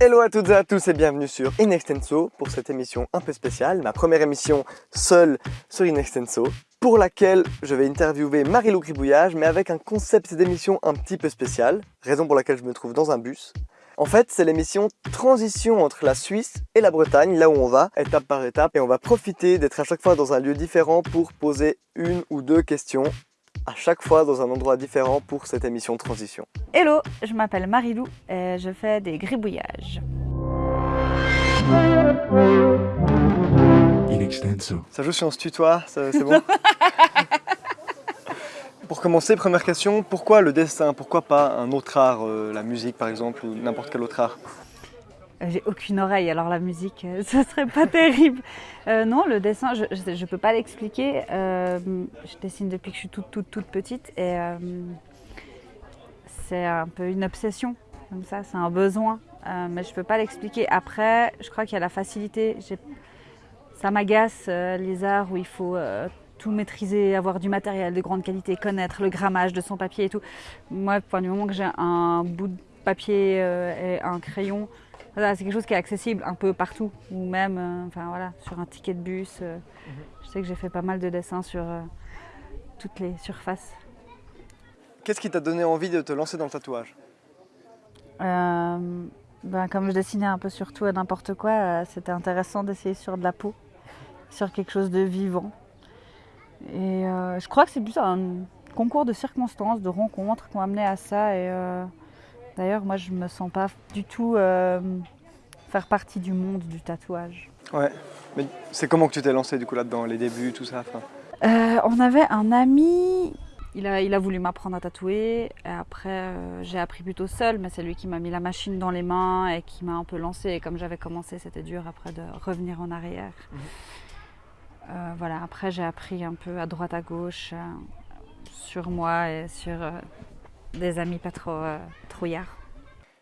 Hello à toutes et à tous et bienvenue sur Inextenso pour cette émission un peu spéciale, ma première émission seule sur Inextenso, pour laquelle je vais interviewer Marie-Lou Gribouillage, mais avec un concept d'émission un petit peu spécial, raison pour laquelle je me trouve dans un bus. En fait, c'est l'émission transition entre la Suisse et la Bretagne, là où on va, étape par étape, et on va profiter d'être à chaque fois dans un lieu différent pour poser une ou deux questions à chaque fois dans un endroit différent pour cette émission transition. Hello, je m'appelle Marilou et je fais des gribouillages. In extenso. Ça joue si on se tutoie, c'est bon? Pour commencer, première question, pourquoi le dessin? Pourquoi pas un autre art, euh, la musique par exemple, ou n'importe quel autre art? J'ai aucune oreille, alors la musique, euh, ce serait pas terrible. Euh, non, le dessin, je, je peux pas l'expliquer. Euh, je dessine depuis que je suis toute, toute, toute petite et c'est un peu une obsession, comme ça, c'est un besoin. Mais je peux pas l'expliquer. Après, je crois qu'il y a la facilité. Ça m'agace les arts où il faut tout maîtriser, avoir du matériel de grande qualité, connaître le grammage de son papier et tout. Moi, du moment que j'ai un bout de papier et un crayon, voilà, c'est quelque chose qui est accessible un peu partout, ou même euh, enfin, voilà, sur un ticket de bus. euh, Je sais que j'ai fait pas mal de dessins sur euh, toutes les surfaces. Qu'est-ce qui t'a donné envie de te lancer dans le tatouage? Euh, ben, comme je dessinais un peu sur tout et n'importe quoi, euh, c'était intéressant d'essayer sur de la peau, sur quelque chose de vivant. Et euh, je crois que c'est plus un concours de circonstances, de rencontres qui ont amené à ça. Et euh, d'ailleurs, moi, je me sens pas du tout euh, faire partie du monde du tatouage. Ouais, mais c'est comment que tu t'es lancé du coup là-dedans, les débuts, tout ça Euh, on avait un ami, il a, il a voulu m'apprendre à tatouer. Et après, euh, j'ai appris plutôt seul, mais c'est lui qui m'a mis la machine dans les mains et qui m'a un peu lancé. Et comme j'avais commencé, c'était dur après de revenir en arrière. Mhm. Euh, voilà, après, j'ai appris un peu à droite à gauche sur moi et sur des amis pas trop euh, trouillards.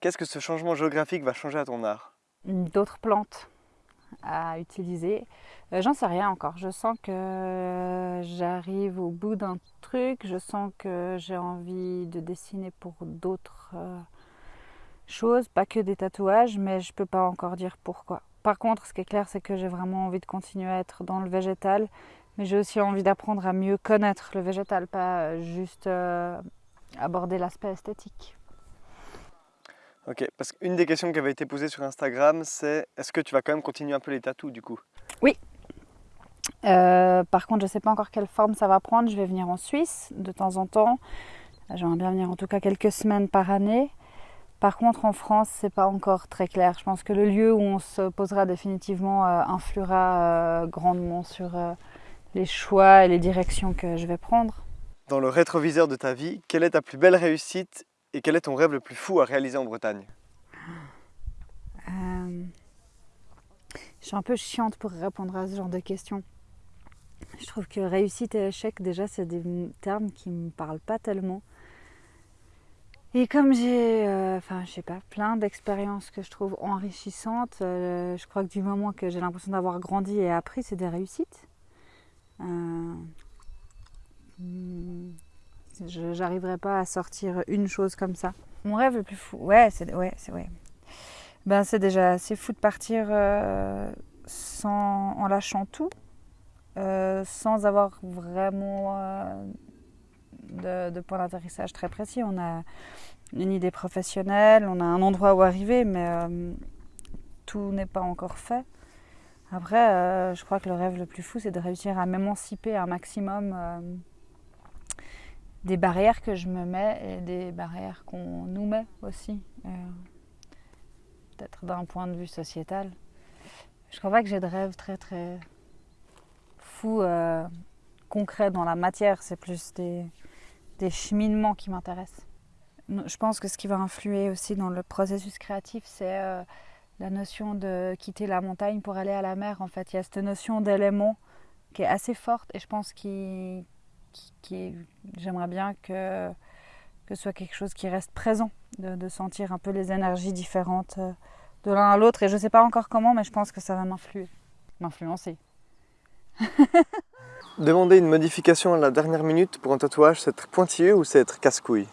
Qu'est-ce que ce changement géographique va changer à ton art? D'autres plantes à utiliser. Euh, J'en sais rien encore. Je sens que j'arrive au bout d'un truc. Je sens que j'ai envie de dessiner pour d'autres euh, choses, pas que des tatouages, mais je peux pas encore dire pourquoi. Par contre, ce qui est clair, c'est que j'ai vraiment envie de continuer à être dans le végétal, mais j'ai aussi envie d'apprendre à mieux connaître le végétal, pas juste euh, aborder l'aspect esthétique. Ok, parce qu'une des questions qui avait été posée sur Instagram, c'est est-ce que tu vas quand même continuer un peu les tatous du coup? Euh, par contre, je ne sais pas encore quelle forme ça va prendre. Je vais venir en Suisse de temps en temps. J'aimerais bien venir en tout cas quelques semaines par année. Par contre, en France, c'est pas encore très clair. Je pense que le lieu où on se posera définitivement euh, influera euh, grandement sur les choix et les directions que je vais prendre. Dans le rétroviseur de ta vie, quelle est ta plus belle réussite et quel est ton rêve le plus fou à réaliser en Bretagne? Euh, je suis un peu chiante pour répondre à ce genre de questions. Je trouve que réussite et échec, déjà, c'est des termes qui me parlent pas tellement. Et comme j'ai, euh, enfin, je sais pas, plein d'expériences que je trouve enrichissantes, euh, je crois que du moment que j'ai l'impression d'avoir grandi et appris, c'est des réussites. Je j'arriverai pas à sortir une chose comme ça. Mon rêve le plus fou, ouais, c'est ouais, c'est ouais. Ben, c'est déjà assez fou de partir euh, sans, en lâchant tout, euh, sans avoir vraiment euh, de, point d'atterrissage très précis. On a une idée professionnelle, on a un endroit où arriver, mais tout n'est pas encore fait. Après, je crois que le rêve le plus fou, c'est de réussir à m'émanciper un maximum des barrières que je me mets et des barrières qu'on nous met aussi. Euh, peut-être d'un point de vue sociétal. Je crois pas que j'ai de rêve très très fou, euh, concret dans la matière. C'est plus des, des cheminements qui m'intéressent. Je pense que ce qui va influer aussi dans le processus créatif, c'est euh, la notion de quitter la montagne pour aller à la mer. En fait, il y a cette notion d'élément qui est assez forte et je pense qu'il qui, qui- j'aimerais bien que, que ce soit quelque chose qui reste présent, de, de sentir un peu les énergies différentes euh, de l'un à l'autre. Et je ne sais pas encore comment, mais je pense que ça va m'influer, m'influencer. Demander une modification à la dernière minute pour un tatouage, c'est être pointilleux ou c'est être casse-couille?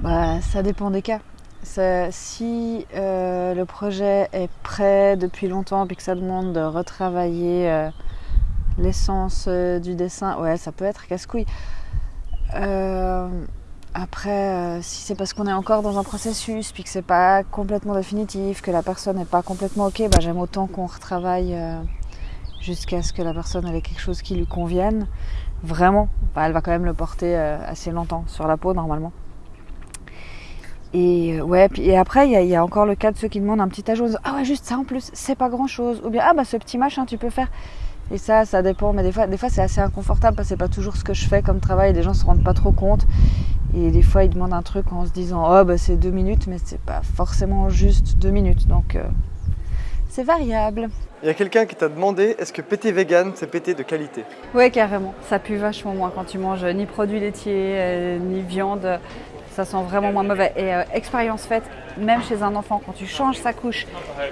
Bah, ça dépend des cas. si euh, le projet est prêt depuis longtemps puis que ça demande de retravailler euh, l'essence euh, du dessin, ouais, ça peut être casse-couille. Euh, après, euh, si c'est parce qu'on est encore dans un processus puis que c'est pas complètement définitif, que la personne n'est pas complètement ok, bah, j'aime autant qu'on retravaille jusqu'à ce que la personne ait quelque chose qui lui convienne. Vraiment, Bah, elle va quand même le porter assez longtemps sur la peau normalement. Et ouais, et après il y, a- encore le cas de ceux qui demandent un petit ajout. Ah ouais, juste ça en plus, c'est pas grand chose. Ou bien ah bah ce petit machin tu peux faire. Et ça, ça dépend. Mais des fois, des fois c'est assez inconfortable parce que c'est pas toujours ce que je fais comme travail. Les gens se rendent pas trop compte. Et des fois ils demandent un truc en se disant oh bah c'est deux minutes, mais c'est pas forcément juste deux minutes. Donc euh, c'est variable. Il y a quelqu'un qui t'a demandé est-ce que pété vegan, c'est pété de qualité? Ouais, carrément. Ça pue vachement moins quand tu manges ni produits laitiers, euh, ni viande. Ça sent vraiment moins mauvais. Et euh, expérience faite, même chez un enfant, quand tu changes sa couche,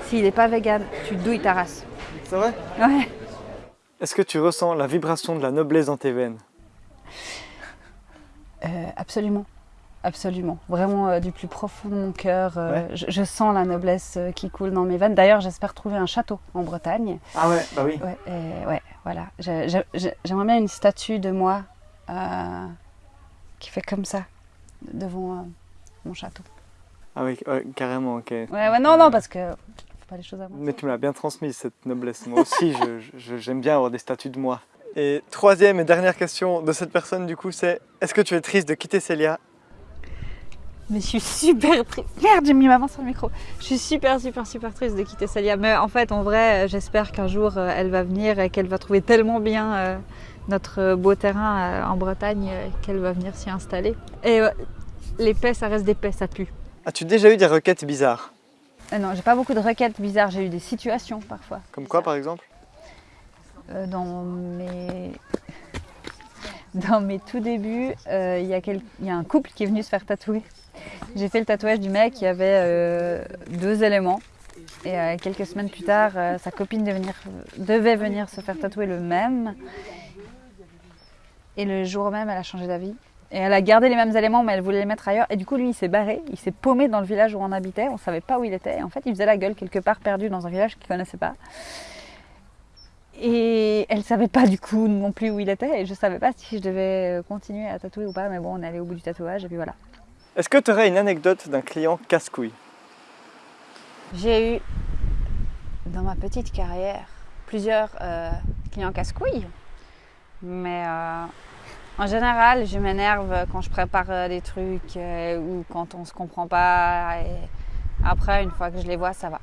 s'il n'est pas vegan, tu douilles ta race. C'est vrai? Ouais. Est-ce que tu ressens la vibration de la noblesse dans tes veines? Euh, absolument. Absolument. Vraiment euh, du plus profond de mon cœur. euh, Ouais. je, je sens la noblesse euh, qui coule dans mes veines. D'ailleurs, j'espère trouver un château en Bretagne. Ah ouais, bah oui. Ouais, et ouais voilà. J'aimerais bien une statue de moi qui fait comme ça devant mon château. Ah oui, carrément, ok. Ouais, ouais, non, non, parce que pas les choses à moi. Mais tu me l'as bien transmise cette noblesse. Moi aussi, j'aime bien avoir des statues de moi. Et troisième et dernière question de cette personne, du coup, c'est est-ce que tu es triste de quitter Célia? Mais je suis super triste. Merde, j'ai mis ma main sur le micro. Je suis super, super, super triste de quitter Célia. Mais en fait, en vrai, euh, j'espère qu'un jour, euh, elle va venir et qu'elle va trouver tellement bien euh, notre beau terrain euh, en Bretagne euh, qu'elle va venir s'y installer. Et les paix, ça reste des paix, ça pue. As-tu déjà eu des requêtes bizarres? Euh, non, j'ai pas beaucoup de requêtes bizarres. J'ai eu des situations parfois. Comme quoi, par exemple? Euh, dans mes dans mes tout débuts, euh, il y, a quel- il y a un couple qui est venu se faire tatouer. J'ai fait le tatouage du mec qui avait euh, deux éléments. Et quelques semaines plus tard, sa copine venir, devait venir se faire tatouer le même. Et le jour même, elle a changé d'avis. Et elle a gardé les mêmes éléments, mais elle voulait les mettre ailleurs. Et du coup, lui, il s'est barré. Il s'est paumé dans le village où on habitait. On savait pas où il était. Et en fait, il faisait la gueule quelque part perdu dans un village qu'il connaissait pas. Et elle savait pas du coup non plus où il était. Et je savais pas si je devais continuer à tatouer ou pas. Mais bon, on est allé au bout du tatouage. Et puis voilà. Est-ce que tu aurais une anecdote d'un client casse-couille? J'ai eu dans ma petite carrière plusieurs euh, clients casse-couilles. Mais euh, en général, je m'énerve quand je prépare euh, des trucs euh, ou quand on se comprend pas. Et après, une fois que je les vois, ça va.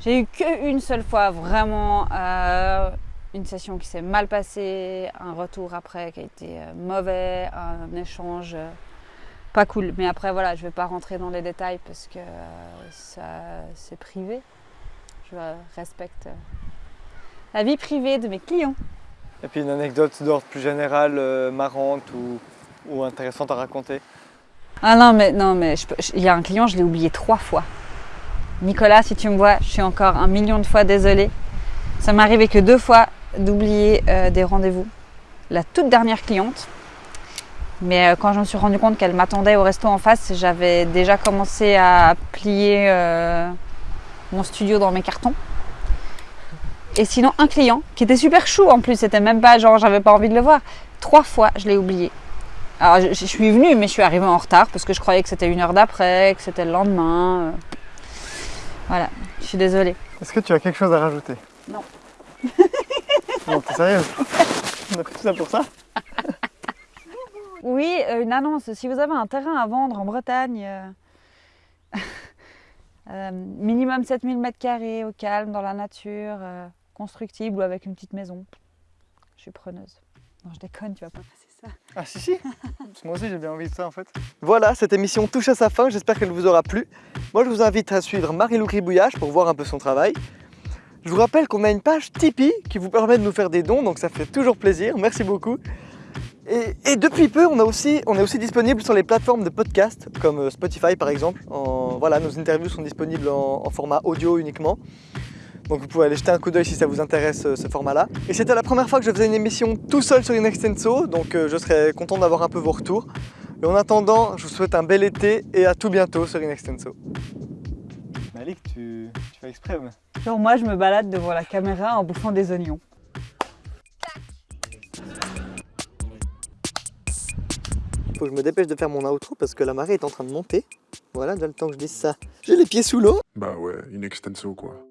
J'ai eu qu'une seule fois vraiment euh, une session qui s'est mal passée, un retour après qui a été mauvais, un échange pas cool. Mais après, voilà, je vais pas rentrer dans les détails parce que ça, c'est privé. Je respecte la vie privée de mes clients. Et puis une anecdote d'ordre plus général, euh, marrante ou, intéressante à raconter Ah non, mais non, il y a un client, je l'ai oublié trois fois. Nicolas, si tu me vois, je suis encore un million de fois désolée. Ça m'est arrivé que deux fois d'oublier euh, des rendez-vous. La toute dernière cliente. Mais euh, quand je me suis rendu compte qu'elle m'attendait au resto en face, j'avais déjà commencé à plier mon studio dans mes cartons. Et sinon, un client qui était super chou en plus, c'était même pas genre j'avais pas envie de le voir. Trois fois, je l'ai oublié. Alors, je, je suis venue, mais je suis arrivée en retard parce que je croyais que c'était une heure d'après, que c'était le lendemain. euh. Voilà, je suis désolée. Est-ce que tu as quelque chose à rajouter? Non. non, t'es sérieuse? On a fait tout ça pour ça? Oui, euh, une annonce. Si vous avez un terrain à vendre en Bretagne, euh, euh, minimum 7000 m2 au calme, dans la nature, euh, constructible ou avec une petite maison, je suis preneuse. Non, je déconne, tu vas pas passer ça. Ah si si Moi aussi j'ai bien envie de ça en fait. Voilà, cette émission touche à sa fin, j'espère qu'elle vous aura plu. Moi je vous invite à suivre Marie-Lou Gribouillage pour voir un peu son travail. Je vous rappelle qu'on a une page Tipeee qui vous permet de nous faire des dons, donc ça fait toujours plaisir, merci beaucoup. Et, et depuis peu, on, a aussi, on est aussi disponible sur les plateformes de podcast, comme euh, Spotify par exemple. En- voilà, nos interviews sont disponibles en, en format audio uniquement. Donc vous pouvez aller jeter un coup d'œil si ça vous intéresse euh, ce format-là. Et c'était la première fois que je faisais une émission tout seul sur Inextenso, donc euh, je serais content d'avoir un peu vos retours. Et en attendant, je vous souhaite un bel été et à tout bientôt sur Inextenso. Malik, tu, tu fais exprès mais... Genre moi je me balade devant la caméra en bouffant des oignons. Faut que je me dépêche de faire mon outro parce que la marée est en train de monter. Voilà, dans le temps que je dise ça. J'ai les pieds sous l'eau. Bah ouais, in extenso quoi.